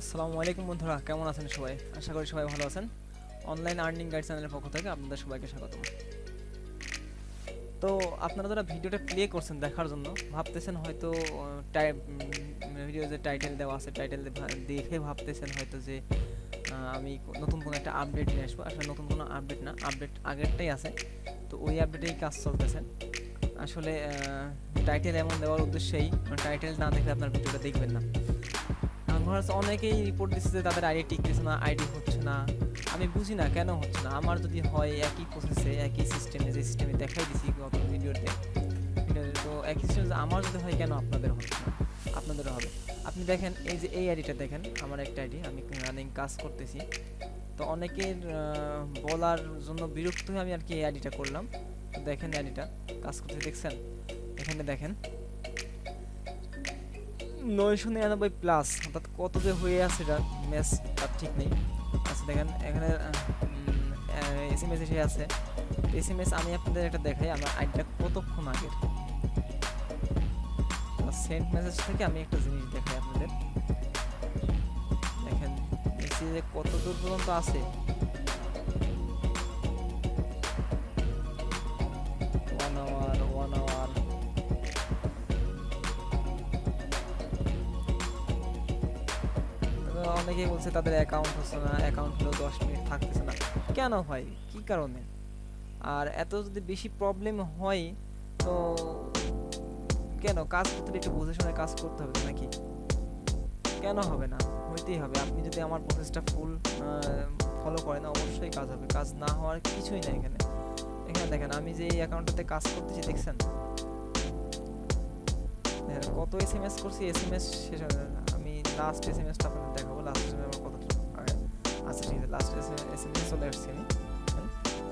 আসসালামু আলাইকুম বন্ধুরা, কেমন আছেন সবাই? আশা করি সবাই ভালো আছেন। অনলাইন আর্নিং গাইড চ্যানেলের পক্ষ থেকে আপনাদের সবাইকে স্বাগতম। তো আপনারা যারা ভিডিওটা প্লে করছেন দেখার জন্য, ভাবতেছেন হয়তো ভিডিও যে টাইটেল দেওয়া আছে টাইটেল দেখে ভাবতেছেন হয়তো যে আমি নতুন কোনো একটা আপডেট নিয়ে আসব। আসলে নতুন কোনো আপডেট না আপডেট আগেরটাই আছে। তো ওই আপডেটেই কাজ চলতেছে। আসলে টাইটেল এমন দেওয়ার উদ্দেশ্যেই টাইটেল না দেখলে আপনার ভিডিওটা দেখবেন না। আমার অনেকেই রিপোর্ট দিচ্ছে যে তাদের আইডি টিকতেছে না আইডি হচ্ছে না। আমি বুঝি না কেন হচ্ছে না। আমার যদি হয় একই প্রসেসে একই সিস্টেমে যে সিস্টেমে দেখাই দিছি গত ভিডিওতে তো একই সিস্টেমে আমার যদি হয় কেন আপনাদের হচ্ছে না? আপনাদেরও হবে। আপনি দেখেন, এই যে এই আইডিটা দেখেন, আমার একটা আইডি আমি রানিং কাজ করতেছি। তো অনেকের বলার জন্য বিরক্ত হয়ে আমি আর কি এই আইডিটা করলাম। দেখেন আইডিটা কাজ করতে দেখছেন? এখানে দেখেন নয়শো নিরানব্বই প্লাস অর্থাৎ কত যে হয়ে আছে এটা ম্যাচ তার ঠিক নেই। আচ্ছা দেখেন, এখানে এস এম এস এসে আছে। এস এম এস আমি আপনাদের একটা দেখাই, আমার আইডিটা কতক্ষণ আগের? সেন্ট মেসেজ থেকে আমি একটা জিনিস দেখাই আপনাদের। দেখেন মেসেজে কত দূর পর্যন্ত আছে অনেকেই বলছে তাদের অ্যাকাউন্ট হচ্ছে না অ্যাকাউন্ট হলেও দশ মিনিট থাকতেছে না। কেন হয়? কি কারণে? আর এত যদি বেশি প্রবলেম হয়, তো কেন? কাজ করতে একটু বুঝে শুনে কাজ করতে হবে নাকি? কেন হবে না? হইতেই হবে। আপনি যদি আমার প্রসেসটা ফুল ফলো করেন, অবশ্যই কাজ হবে। কাজ না হওয়ার কিছুই না এখানে। এখানে দেখেন, আমি যে এই অ্যাকাউন্টটাতে কাজ করতেছি, দেখছেন? কত এস এম এস করছি এস এম এস শেষ হয়ে। আমি লাস্ট এস এম এসটা আপনাদের দেখাবো লাস্ট এস এম এস আগে আচ্ছা ঠিক আছে লাস্ট এস এম এস চলে আসছি আমি।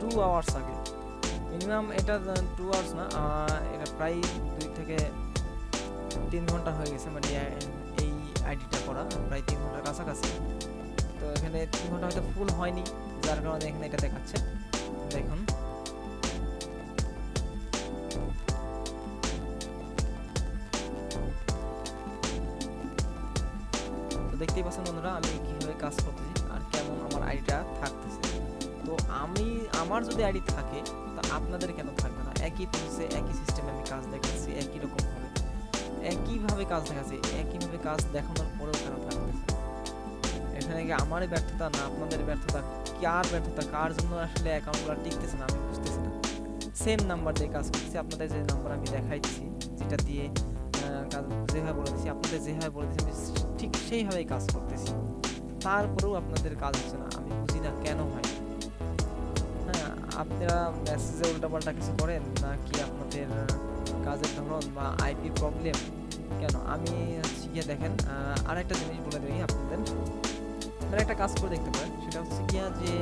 টু আওয়ার্স আগে। মিনিমাম এটা টু আওয়ার্স না এটা প্রায় দুই থেকে তিন ঘণ্টা হয়ে গেছে মানে এই আইডিটা করা, প্রায় তিন ঘণ্টার কাছাকাছি। তো এখানে তিন ঘণ্টা হয়তো ফুল হয়নি, যার কারণে এখানে এটা দেখাচ্ছে। দেখুন। দেখতেই পাচ্ছেন বন্ধুরা, আমি কীভাবে কাজ করতেছি আর কেমন আমার আইডিটা থাকতেছে। তো আমি, আমার যদি আইডি থাকে, তা আপনাদের কেন থাকবে না? একই প্রসেসে একই সিস্টেমে আমি কাজ দেখাচ্ছি, একই রকম ভাবে। একইভাবে কাজ দেখাচ্ছি, একইভাবে কাজ দেখানোর পরেও কেন থাকতেছে এখানে কি আমারই ব্যর্থতা না আপনাদের ব্যর্থতা? কার ব্যর্থতা? কার জন্য আসলে অ্যাকাউন্টগুলো টিকতেছে না? আমি বুঝতেছি না। সেম নাম্বার দিয়ে কাজ করছি আপনাদের যে নাম্বার আমি দেখাইছি, যেটা দিয়ে যেভাবে বলে দিচ্ছি আপনাদের যেভাবে বলে দিচ্ছি আমি ঠিক সেইভাবেই কাজ করতেছি। তারপরেও আপনাদের কাজ হচ্ছে না আমি বুঝি না কেন হয়। হ্যাঁ আপনারা মেসেজে উল্টাপাল্টা কিছু করেন নাকি আপনাদের কাজের ধরন বা আইপি প্রবলেম? কেন? আমি গিয়ে দেখেন আহ, আরেকটা জিনিস বলে দিই আপনাদের। আপনারা একটা কাজ করে দেখতে পারেন সেটা হচ্ছে গিয়া যে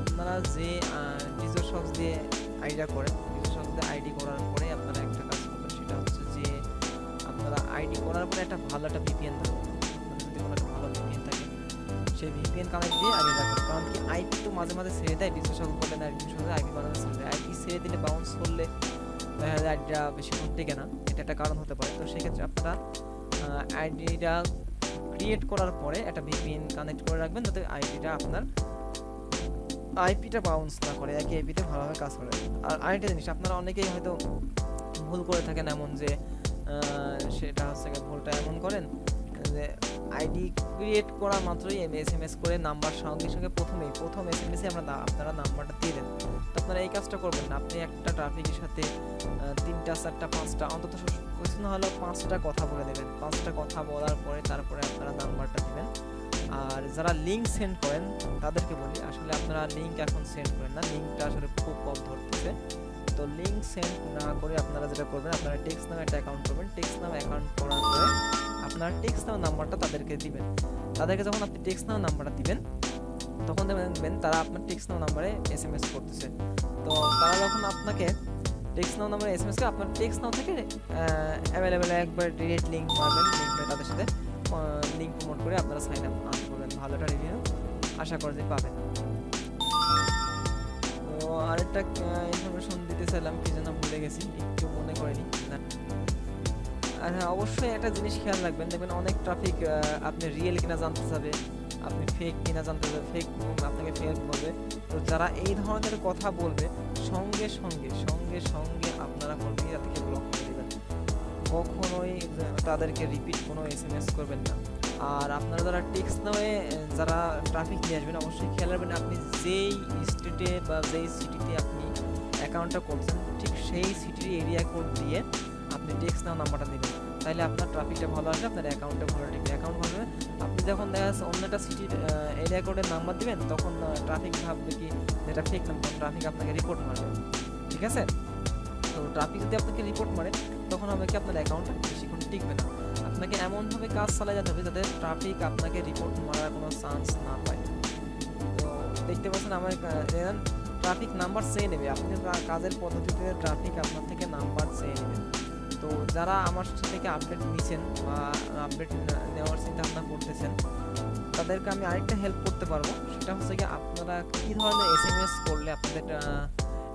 আপনারা যে ডিজো শপস দিয়ে আইডিয়া করেন ডিজো শপস দিয়ে আইডি করার পরে আইডি করার পরে একটা ভালো একটা ভিপিএন থাকবে ভালো ভিপিএন থাকে, সেই ভিপিএন কানেক্ট দিয়ে আগে রাখবেন কারণ কি আইপি তো মাঝে মাঝে ছেড়ে দেয় না আইপি ছেড়ে দেয়। আইপি ছেড়ে দিলে বাউন্স করলে দেখা যায় আইডিটা টেকে না এটা একটা কারণ হতে পারে। তো সেক্ষেত্রে আপনারা আইডিটা ক্রিয়েট করার পরে একটা ভিপিএন কানেক্ট করে রাখবেন যাতে আইডিটা আপনার আইপিটা বাউন্স না করে, একই ভালোভাবে কাজ করে। আর আরেকটা জিনিস, আপনারা অনেকেই হয়তো ভুল করে থাকেন এমন যে সেটা হচ্ছে ভুলটা এমন করেন যে আইডি ক্রিয়েট করা মাত্রই এস এম এস করে নাম্বার সঙ্গে সঙ্গে প্রথমেই, প্রথম এস এম এসে আমরা আপনারা নাম্বারটা দিয়ে দেন। তো আপনারা এই কাজটা করবেন না। আপনি একটা ট্রাফিকের সাথে তিনটা, চারটা, পাঁচটা, অন্তত কিছু না হলেও পাঁচটা কথা বলে দেবেন। পাঁচটা কথা বলার পরে তারপরে আপনারা নাম্বারটা দেবেন। আর যারা লিঙ্ক সেন্ড করেন, তাদেরকে বলি, আসলে আপনারা লিঙ্ক এখন সেন্ড করেন না। লিঙ্কটা আসলে খুব কম ধরতেছে। তো লিঙ্ক সেন্ড না করে আপনারা যেটা করবেন, আপনারা টেক্সট নামে একটা অ্যাকাউন্ট করবেন। টেক্সট নামে অ্যাকাউন্ট করার পরে আপনার টেক্সট নামে নাম্বারটা তাদেরকে দিবেন। তাদেরকে যখন আপনি টেক্সট নামে নাম্বারটা দিবেন, তখন দেখবেন তারা আপনার টেক্সট নাম নাম্বারে এস এম এস করতেছে। তো তারা যখন আপনাকে টেক্সট নাও নাম্বারে এস এম এসকে আপনার টেক্সট নাও থেকে অ্যাভেলেবেল একবার ডিরেক্ট লিঙ্ক মারবেন লিঙ্ক করে তাদের সাথে লিঙ্ক প্রমোট করে আপনারা সাইন আপ করবেন। ভালো একটা রিভিউ আশা করা পাবেন। আরেকটা ইনফরমেশন দিতে চাইলাম, কি যেন ভুলে গেছি, একটু মনে করিনি। আর হ্যাঁ অবশ্যই একটা জিনিস খেয়াল রাখবেন, দেখবেন অনেক ট্রাফিক আপনি রিয়েল কিনা জানতে চাবে, আপনি ফেক কিনা জানতে চাবে ফেক আপনাকে ফেক বলবে। তো যারা এই ধরনের কথা বলবে, সঙ্গে সঙ্গে সঙ্গে সঙ্গে আপনারা করবেন কি তাদেরকে ব্লক করে দেবেন। কখনোই তাদেরকে রিপিট কোনো এস এম এস করবেন না। আর আপনারা যারা টেক্সট নামে, যারা ট্রাফিক নিয়ে আসবেন, অবশ্যই খেয়াল রাখবেন আপনি যেই স্টেটে বা যেই সিটিতে আপনি অ্যাকাউন্টটা করছেন, ঠিক সেই সিটির এরিয়া কোড দিয়ে আপনি টেক্সট নাও নাম্বারটা দেবেন তাহলে আপনার ট্রাফিকটা ভালো আসবে, আপনার অ্যাকাউন্টটা ভালো টিকবে। অ্যাকাউন্ট হবে আপনি যখন দেখা যাচ্ছে অন্য একটা সিটির এরিয়া কোডের নাম্বার দিবেন, তখন ট্রাফিক ভাববে কি যেটা ফেক নাম্বার ট্রাফিক আপনাকে রিপোর্ট মারবে। ঠিক আছে? তো ট্রাফিক যদি আপনাকে রিপোর্ট মারে, তখন হবে কি আপনার অ্যাকাউন্টটা বেশিক্ষণ টিকবে না। আপনাকে এমনভাবে কাজ চালিয়ে যেতে হবে যাতে ট্রাফিক আপনাকে রিপোর্ট মারার কোনো চান্স না পায়। তো দেখতে পাচ্ছেন আমার ট্রাফিক নাম্বার চেয়ে নেবে। আপনি কাজের পদ্ধতিতে ট্রাফিক আপনার থেকে নাম্বার চেয়ে নেবে। তো যারা আমার থেকে আপডেট নিছেন বা আপডেট নেওয়ার চিন্তা ভাবনা করতেছেন, তাদেরকে আমি আরেকটা হেল্প করতে পারব। সেটা হচ্ছে কি আপনারা কী ধরনের এস এম এস করলে আপনাদের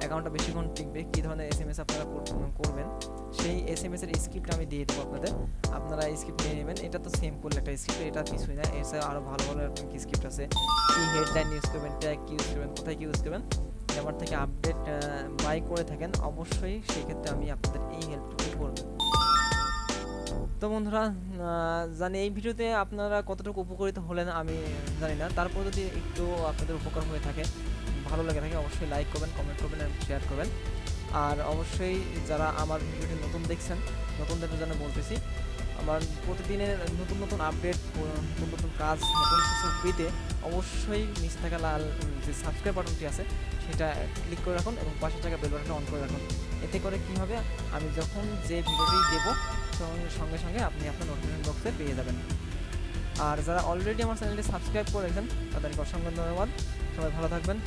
অ্যাকাউন্টটা বেশিক্ষণ টিকবে, কী ধরনের এস এম এস আপনারা করবেন, সেই এস এম এস এর স্ক্রিপ্ট আমি দিয়ে দেবো আপনাদের। আপনারা স্ক্রিপ্ট নিয়ে নেবেন। এটা তো সিম্পল একটা স্ক্রিপ্ট এটা কিছুই না। এছাড়া আরও ভালো ভালো কি স্ক্রিপ্ট আছে? কি হেডলাইন ইউজ করবেন ট্যাগ কি ইউজ করবেন, কোথায় কি ইউজ করবেন আমার থেকে আপডেট বাই করে থাকেন, অবশ্যই সেক্ষেত্রে আমি আপনাদের এই হেল্পটুকু করব। তো বন্ধুরা জানি এই ভিডিওতে আপনারা কতটুকু উপকৃত হলেন আমি জানি না। তারপর যদি একটু আপনাদের উপকার হয়ে থাকে ভালো লাগে থাকে, অবশ্যই লাইক করবেন কমেন্ট করবেন এবং শেয়ার করবেন। আর অবশ্যই যারা আমার ভিডিওটি নতুন দেখছেন, নতুনদের জন্য বলতেছি, আমার প্রতিদিনের নতুন নতুন আপডেট নতুন নতুন কাজ, নতুন কিছু পেতে অবশ্যই নিচ থাকা লাল যে সাবস্ক্রাইব বাটনটি আছে, সেটা ক্লিক করে রাখুন এবং পাশে থাকা বেল বাটনটা অন করে রাখুন। এতে করে কি হবে, আমি যখন যে ভিডিওটি দেবো সঙ্গে সঙ্গে সঙ্গে আপনি আপনার নোটিফিকেশন বক্সে পেয়ে যাবেন। আর যারা অলরেডি আমার চ্যানেলটি সাবস্ক্রাইব করে রেখেছেন তাদেরকে অসংখ্য ধন্যবাদ। সবাই ভালো থাকবেন।